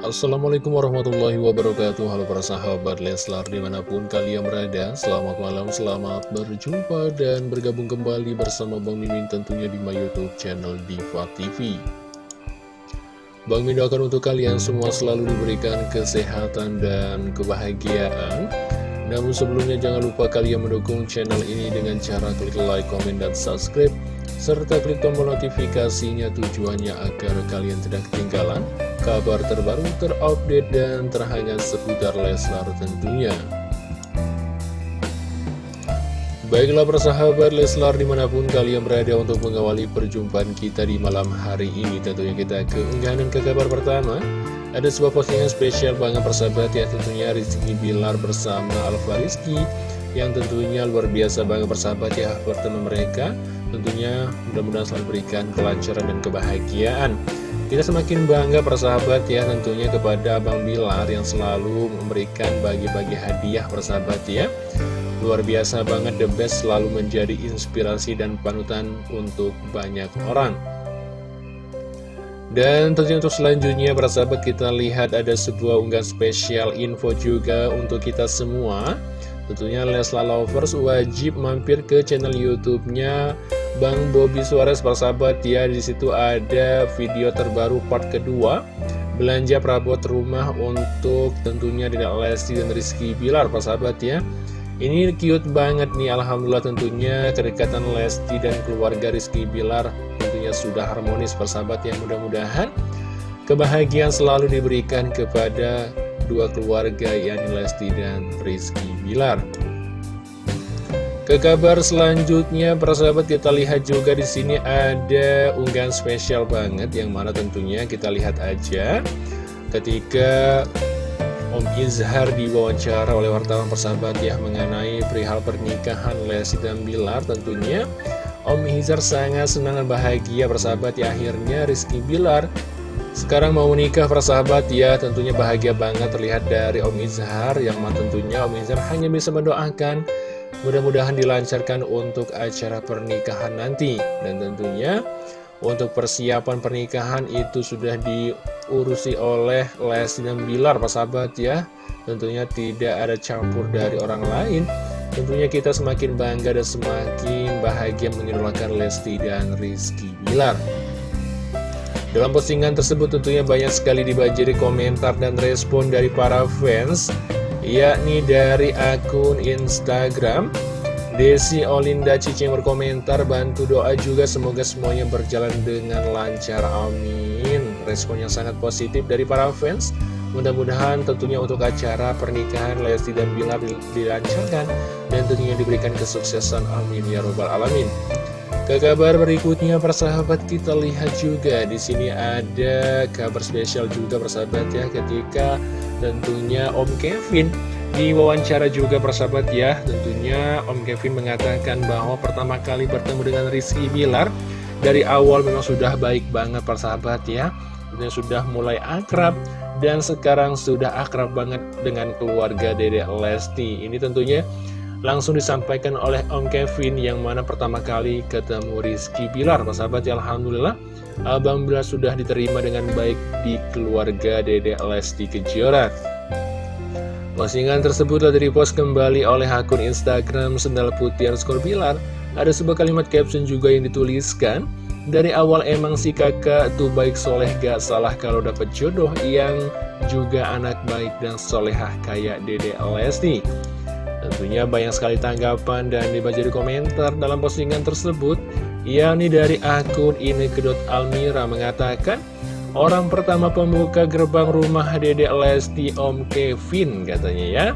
Assalamualaikum warahmatullahi wabarakatuh. Halo para sahabat Leslar di mana pun kalian berada Selamat malam, selamat berjumpa dan bergabung kembali bersama Bang Mimin tentunya di my youtube channel Diva TV Bang Mimin doakan untuk kalian semua selalu diberikan kesehatan dan kebahagiaan. Namun sebelumnya jangan lupa kalian mendukung channel ini dengan cara klik like, komen, dan subscribe serta klik tombol notifikasinya tujuannya agar kalian tidak ketinggalan kabar terbaru, terupdate, dan terhangat seputar Leslar tentunya. Baiklah persahabat Leslar di mana pun kalian berada untuk mengawali perjumpaan kita di malam hari ini Tentunya kita ke unggahan dan ke kabar pertama Ada sebuah postingan spesial banget persahabat ya tentunya Rizky Bilar bersama Alfa Rizky Yang tentunya luar biasa banget persahabat ya pertemuan mereka Tentunya mudah-mudahan selalu berikan kelancaran dan kebahagiaan. Kita semakin bangga persahabat ya tentunya kepada Bang Bilar yang selalu memberikan bagi-bagi hadiah persahabat ya. Luar biasa banget The Best selalu menjadi inspirasi dan panutan untuk banyak orang. Dan tentunya untuk selanjutnya persahabat kita lihat ada sebuah unggahan spesial info juga untuk kita semua. Tentunya Lesla Lovers wajib mampir ke channel YouTube-nya Bang Bobby Suarez persahabat ya di situ ada video terbaru part kedua belanja perabot rumah untuk tentunya Dedek Lesti dan Rizky Bilar persahabat ya. Ini cute banget nih Alhamdulillah tentunya kedekatan Lesti dan keluarga Rizky Bilar tentunya sudah harmonis persahabat ya mudah-mudahan kebahagiaan selalu diberikan kepada dua keluarga yakni Lesti dan Rizky Bilar. Ke kabar selanjutnya, para sahabat kita lihat juga di sini ada unggahan spesial banget yang mana tentunya kita lihat aja. Ketika Om Izhar diwawancara oleh wartawan persahabat ya mengenai perihal pernikahan Lesti dan Bilar tentunya Om Izhar sangat senang dan bahagia persahabat ya akhirnya Rizky Bilar sekarang mau menikah persahabat ya tentunya bahagia banget terlihat dari Om Izhar yang tentunya Om Izhar hanya bisa mendoakan mudah-mudahan dilancarkan untuk acara pernikahan nanti. Dan tentunya untuk persiapan pernikahan itu sudah diurusi oleh Lesti dan Bilar persahabat ya. Tentunya tidak ada campur dari orang lain. Tentunya kita semakin bangga dan semakin bahagia mengidolakan Lesti dan Rizky Bilar. Dalam postingan tersebut tentunya banyak sekali dibanjiri komentar dan respon dari para fans Yakni dari akun Instagram Desi Olinda Cici berkomentar bantu doa juga semoga semuanya berjalan dengan lancar amin. Respon yang sangat positif dari para fans. Mudah-mudahan tentunya untuk acara pernikahan Lesti dan Bilar dilancarkan Dan tentunya diberikan kesuksesan amin ya robbal alamin ke kabar berikutnya persahabat kita lihat juga di sini ada kabar spesial juga persahabat ya ketika tentunya Om Kevin di wawancara juga persahabat ya. Tentunya Om Kevin mengatakan bahwa pertama kali bertemu dengan Rizky Bilar dari awal memang sudah baik banget persahabat ya. Tentunya sudah mulai akrab dan sekarang sudah akrab banget dengan keluarga Dedek Lesti. Ini tentunya langsung disampaikan oleh Om Kevin yang mana pertama kali ketemu Rizky Bilar. Sahabat ya Alhamdulillah. Abang Bilar sudah diterima dengan baik di keluarga Dede Lesti Kejora. Postingan tersebut telah direpost kembali oleh akun Instagram Sendal Putih Skor Bilar. Ada sebuah kalimat caption juga yang dituliskan Dari awal emang si kakak tuh baik soleh gak salah kalau dapat jodoh Yang juga anak baik dan solehah kayak Dede Lesti Tentunya banyak sekali tanggapan dan dibaca di komentar dalam postingan tersebut yakni dari akun Kedot Almira mengatakan Orang pertama pembuka gerbang rumah Dedek Lesti Om Kevin katanya ya.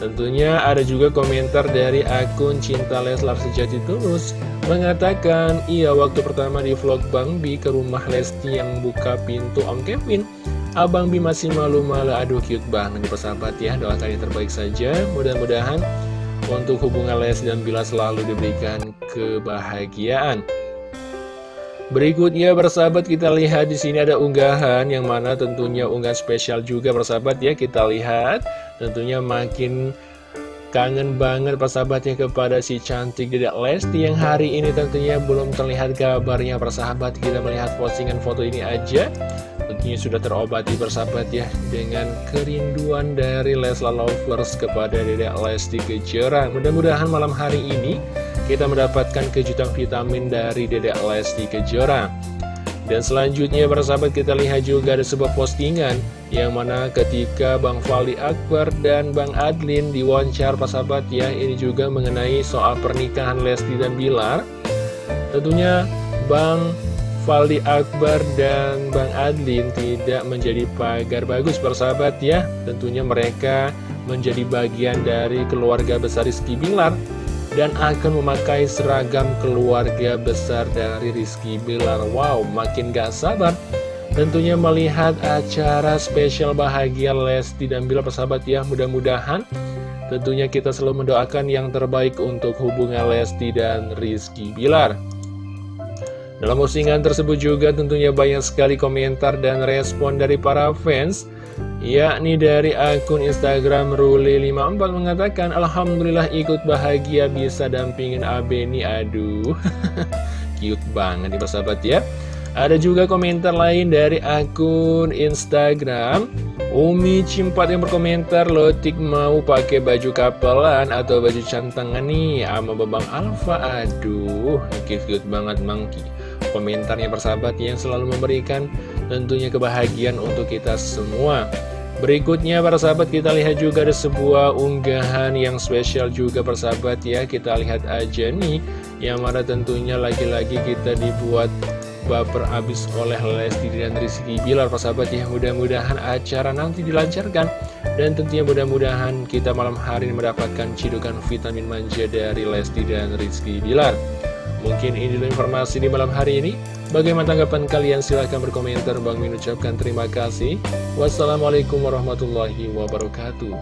Tentunya ada juga komentar dari akun Cinta Leslar Sejati Tulus Mengatakan, iya waktu pertama di vlog Bang Bi ke rumah Lesti yang buka pintu Om Kevin Abang Bi masih malu-malu, aduh cute banget nih persahabat ya. Doakan yang terbaik saja, mudah-mudahan untuk hubungan Les dan Bila selalu diberikan kebahagiaan. Berikutnya bersahabat kita lihat di sini ada unggahan yang mana tentunya unggahan spesial juga bersahabat ya. Kita lihat tentunya makin Kangen banget persahabatnya kepada si cantik Dedek Lesti yang hari ini tentunya belum terlihat kabarnya persahabat Kita melihat postingan foto ini aja tentunya sudah terobati bersahabat ya dengan kerinduan dari Leslar Lovers kepada Dedek Lesti Kejora. Mudah-mudahan malam hari ini kita mendapatkan kejutan vitamin dari Dedek Lesti Kejora. Dan selanjutnya bersahabat kita lihat juga ada sebuah postingan yang mana ketika Bang Fali Akbar dan Bang Adlin diwawancara persahabat ya ini juga mengenai soal pernikahan Lesti dan Bilar. Tentunya Bang Fali Akbar dan Bang Adlin tidak menjadi pagar bagus persahabat ya. Tentunya mereka menjadi bagian dari keluarga besar Rizky Bilar Dan akan memakai seragam keluarga besar dari Rizky Bilar. Wow, makin gak sabar Tentunya melihat acara spesial bahagia Lesti dan Bilar persahabat ya Mudah-mudahan tentunya kita selalu mendoakan yang terbaik untuk hubungan Lesti dan Rizky Bilar. Dalam postingan tersebut juga tentunya banyak sekali komentar dan respon dari para fans yakni dari akun Instagram Ruli54 mengatakan Alhamdulillah ikut bahagia bisa dampingin Abeni. Aduh cute banget nih sahabat ya ada juga komentar lain dari akun Instagram. Umi Cimpat yang berkomentar Lotik mau pakai baju kapelan atau baju cantangan nih sama Babang Alfa? Aduh, cute-cute banget Mangki komentarnya persahabat yang selalu memberikan tentunya kebahagiaan untuk kita semua. Berikutnya para sahabat kita lihat juga ada sebuah unggahan yang spesial juga persahabat ya. Kita lihat aja nih yang mana tentunya lagi-lagi kita dibuat baper abis oleh Lesti dan Rizky Bilar persahabat ya Mudah-mudahan acara nanti dilancarkan Dan tentunya mudah-mudahan kita malam hari ini mendapatkan cidukan vitamin manja dari Lesti dan Rizky Bilar Mungkin ini dulu informasi di malam hari ini. Bagaimana tanggapan kalian? Silahkan berkomentar. Bang Min ucapkan terima kasih. Wassalamualaikum warahmatullahi wabarakatuh.